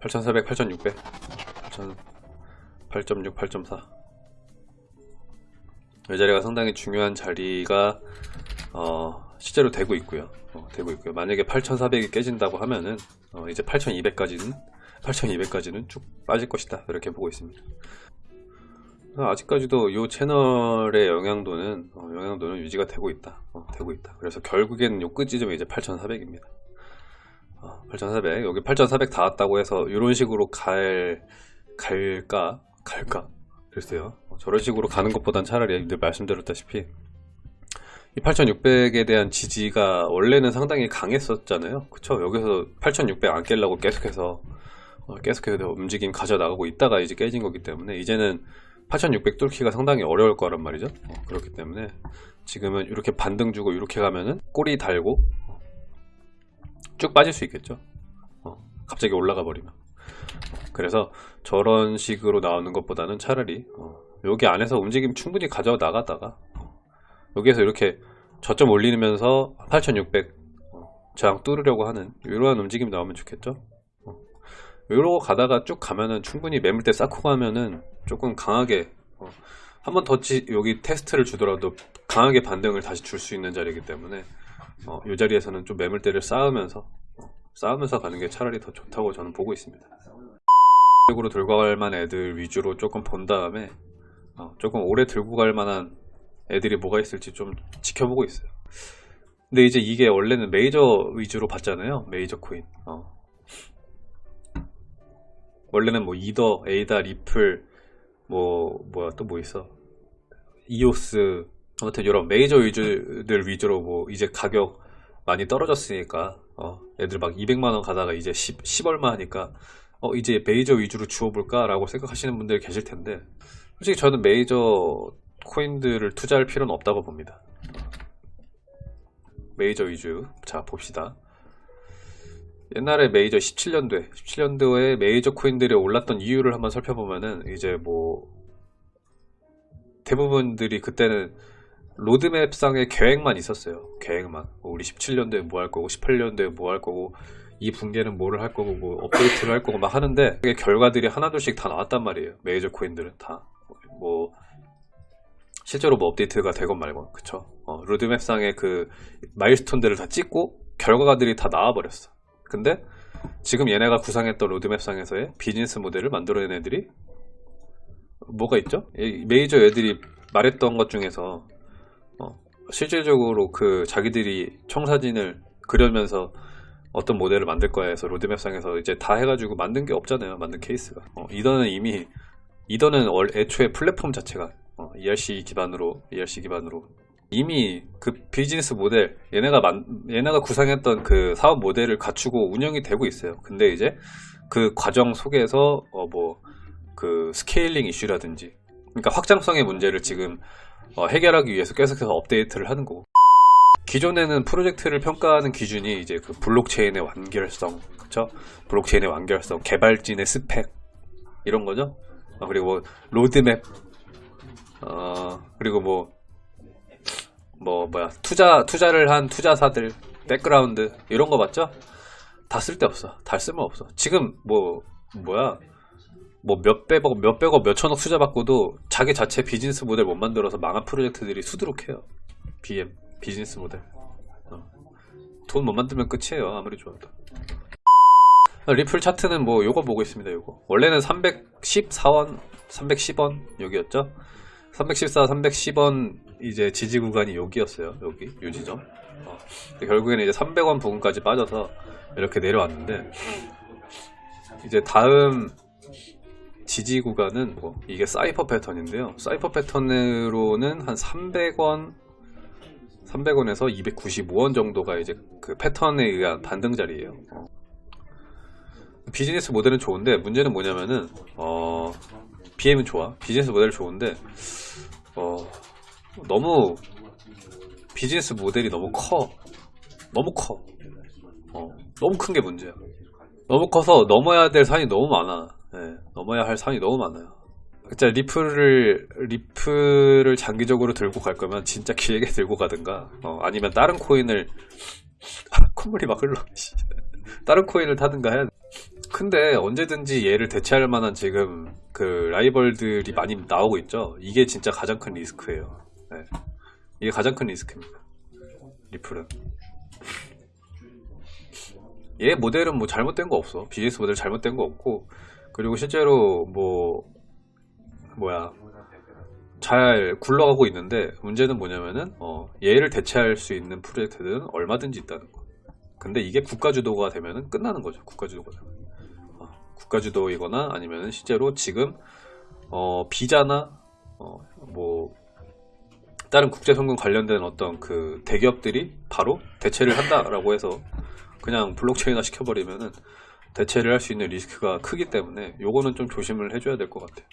8400, 8600, 8 8.6, 8.4. 이 자리가 상당히 중요한 자리가 어, 실제로 되고 있고요. 어, 되고 있고요. 만약에 8,400이 깨진다고 하면은 어, 이제 8,200까지는 8,200까지는 쭉 빠질 것이다. 이렇게 보고 있습니다. 아직까지도 이 채널의 영향도는 어, 영향도는 유지가 되고 있다. 어, 되고 있다. 그래서 결국에는 요 끝지점이 이제 8,400입니다. 어, 8,400 여기 8,400 닿았다고 해서 이런 식으로 갈 갈까 갈까 글쎄요. 어, 저런 식으로 가는 것보단 차라리 늘 말씀드렸다시피 이 8600에 대한 지지가 원래는 상당히 강했었잖아요. 그쵸? 여기서 8600 안 깰라고 계속해서 어, 계속해서 움직임 가져나가고 있다가 이제 깨진 거기 때문에 이제는 8600 뚫기가 상당히 어려울 거란 말이죠. 어, 그렇기 때문에 지금은 이렇게 반등 주고 이렇게 가면은 꼬리 달고 쭉 빠질 수 있겠죠. 어, 갑자기 올라가 버리면. 그래서 저런 식으로 나오는 것보다는 차라리 어, 여기 안에서 움직임 충분히 가져 나가다가 어, 여기에서 이렇게 저점 올리면서 8600 어, 저항 뚫으려고 하는 이러한 움직임 나오면 좋겠죠. 어, 이러고 가다가 쭉 가면은 충분히 매물대 쌓고 가면은 조금 강하게 어, 한번더 여기 테스트를 주더라도 강하게 반등을 다시 줄 수 있는 자리이기 때문에 어, 이 자리에서는 좀 매물대를 쌓으면서 어, 쌓으면서 가는 게 차라리 더 좋다고 저는 보고 있습니다. 으로 들고 갈 만한 애들 위주로 조금 본 다음에 어, 조금 오래 들고 갈 만한 애들이 뭐가 있을지 좀 지켜보고 있어요. 근데 이제 이게 원래는 메이저 위주로 봤잖아요. 메이저 코인. 어. 원래는 뭐 이더, 에이다, 리플, 뭐 뭐야 또 뭐 있어? 이오스 아무튼 이런 메이저 위주들 위주로 뭐 이제 가격 많이 떨어졌으니까 어, 애들 막 200만원 가다가 이제 10, 10 얼마 하니까 어, 이제 메이저 위주로 주워볼까 라고 생각하시는 분들 계실 텐데 솔직히 저는 메이저 코인들을 투자할 필요는 없다고 봅니다. 메이저 위주 자 봅시다. 옛날에 메이저 17년도에 17년도에 메이저 코인들이 올랐던 이유를 한번 살펴보면은 이제 뭐 대부분들이 그때는 로드맵상의 계획만 있었어요. 계획만. 뭐 우리 17년도에 뭐 할 거고 18년도에 뭐 할 거고 이 분기는 뭐를 할 거고 뭐 업데이트를 할 거고 막 하는데 그게 결과들이 하나둘씩 다 나왔단 말이에요. 메이저 코인들은 다. 뭐 실제로 뭐 업데이트가 되건 말건 그쵸? 어, 로드맵상의 그 milestone들을 다 찍고 결과들이 다 나와버렸어. 근데 지금 얘네가 구상했던 로드맵상에서의 비즈니스 모델을 만들어낸 애들이 뭐가 있죠? 메이저 애들이 말했던 것 중에서 어, 실질적으로 그 자기들이 청사진을 그리면서 어떤 모델을 만들 거야 해서 로드맵상에서 이제 다 해가지고 만든 게 없잖아요 만든 케이스가. 어, 이더는 이미 이더는 애초에 플랫폼 자체가 어, ERC 기반으로 ERC 기반으로. 이미 그 비즈니스 모델 얘네가 만, 얘네가 구상했던 그 사업 모델을 갖추고 운영이 되고 있어요. 근데 이제 그 과정 속에서 어 뭐 그 scaling 이슈라든지 그러니까 확장성의 문제를 지금 어 해결하기 위해서 계속해서 업데이트를 하는 거고 기존에는 프로젝트를 평가하는 기준이 이제 그 블록체인의 완결성 그쵸 블록체인의 완결성 개발진의 스펙 이런 거죠 어 그리고 뭐 로드맵 어 그리고 뭐 뭐 뭐야 투자 투자를 한 투자사들 백그라운드 이런 거 맞죠? 다 쓸데없어. 다 쓸모없어. 지금 뭐 뭐야 뭐 몇백억 몇백억 몇천억 투자 받고도 자기 자체 비즈니스 모델 못 만들어서 망한 프로젝트들이 수두룩해요. BM 비즈니스 모델. 어. 돈 못 만들면 끝이에요. 아무리 좋아도. 리플 차트는 뭐 요거 보고 있습니다. 요거 원래는 314원 310원 여기였죠. 314, 310원 이제 지지 구간이 여기였어요. 여기 요 지점. 어. 결국에는 이제 300원 부근까지 빠져서 이렇게 내려왔는데 이제 다음 지지 구간은 뭐 이게 사이퍼 패턴인데요. 사이퍼 패턴으로는 한 300원 300원에서 295원 정도가 이제 그 패턴에 의한 반등 자리예요. 어. 비즈니스 모델은 좋은데 문제는 뭐냐면은 어 BM은 좋아. 비즈니스 모델 좋은데 어 너무 비즈니스 모델이 너무 커 너무 커 어, 너무 큰 게 문제야 너무 커서 넘어야 될 산이 너무 많아 네, 넘어야 할 산이 너무 많아요 진짜 리플을 리플을 장기적으로 들고 갈 거면 진짜 길게 들고 가든가 어, 아니면 다른 코인을 콧물이 막 흘러 다른 코인을 타든가 돼. 근데 언제든지 얘를 대체할 만한 지금 그 라이벌들이 많이 나오고 있죠. 이게 진짜 가장 큰 리스크예요. 네. 이게 가장 큰 리스크입니다. 리플은. 얘 모델은 뭐 잘못된 거 없어. 비즈니스 모델 잘못된 거 없고 그리고 실제로 뭐 뭐야 잘 굴러가고 있는데 문제는 뭐냐면은 어, 얘를 대체할 수 있는 프로젝트들은 얼마든지 있다는 거. 근데 이게 국가 주도가 되면은 끝나는 거죠. 국가 주도가 되면. 어, 국가 주도이거나 아니면은 실제로 지금 어, 비자나 어, 뭐 다른 국제 송금 관련된 어떤 그 대기업들이 바로 대체를 한다라고 해서 그냥 블록체인화 시켜버리면은 대체를 할 수 있는 리스크가 크기 때문에 요거는 좀 조심을 해줘야 될 것 같아요.